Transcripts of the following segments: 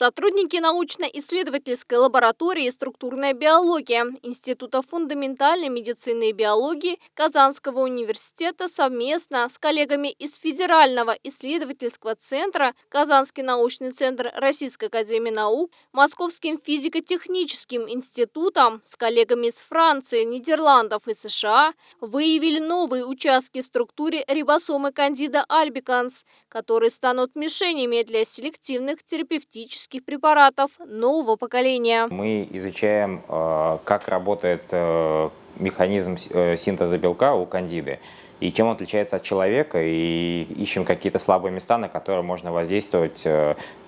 Сотрудники научно-исследовательской лаборатории «Структурная биология» Института фундаментальной медицины и биологии Казанского университета совместно с коллегами из Федерального исследовательского центра Казанский научный центр Российской академии наук, Московским физико-техническим институтом, с коллегами из Франции, Нидерландов и США выявили новые участки в структуре рибосомы кандида альбиканс, которые станут мишенями для селективных терапевтических косметических препаратов нового поколения. Мы изучаем, э, как работает э, механизм э, синтеза белка у кандиды и чем он отличается от человека, и ищем какие-то слабые места, на которые можно воздействовать,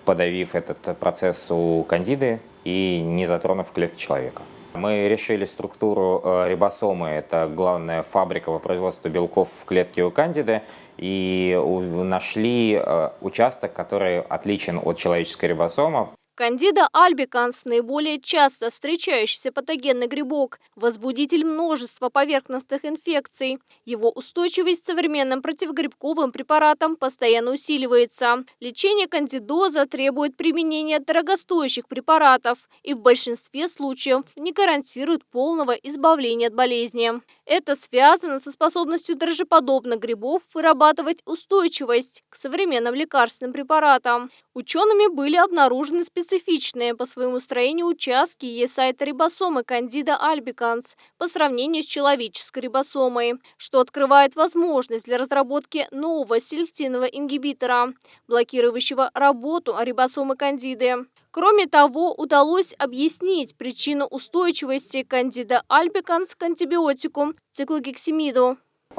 подавив этот процесс у кандиды и не затронув клетки человека. Мы решили структуру э, рибосомы, это главная фабрика по производству белков в клетке у кандиды, и нашли э, участок, который отличен от человеческой рибосомы. Кандида альбиканс – наиболее часто встречающийся патогенный грибок, возбудитель множества поверхностных инфекций. Его устойчивость к современным противогрибковым препаратам постоянно усиливается. Лечение кандидоза требует применения дорогостоящих препаратов и в большинстве случаев не гарантирует полного избавления от болезни. Это связано со способностью дрожжеподобных грибов вырабатывать устойчивость к современным лекарственным препаратам. Учеными были обнаружены специфичные по своему строению участки есайта рибосомы кандида альбиканс по сравнению с человеческой рибосомой, что открывает возможность для разработки нового селективного ингибитора, блокирующего работу рибосомы кандиды. Кроме того, удалось объяснить причину устойчивости кандида альбиканс к антибиотику циклогексимиду.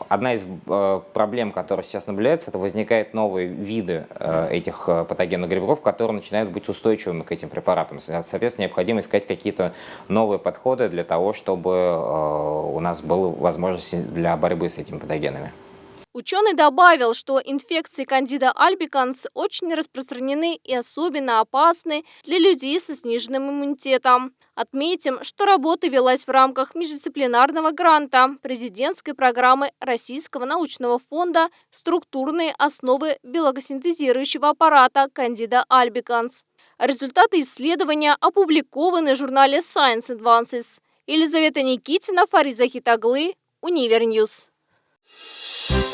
Одна из э, проблем, которая сейчас наблюдается, это возникают новые виды э, этих э, патогенных грибков, которые начинают быть устойчивыми к этим препаратам. Соответственно, необходимо искать какие-то новые подходы для того, чтобы у нас была возможность для борьбы с этими патогенами. Ученый добавил, что инфекции кандида альбиканс очень распространены и особенно опасны для людей со сниженным иммунитетом. Отметим, что работа велась в рамках междисциплинарного гранта президентской программы Российского научного фонда «Структурные основы белокосинтезирующего аппарата кандида альбиканс». Результаты исследования опубликованы в журнале Science Advances. Елизавета Никитина, Фариза Хитаглы, Универньюз. Thank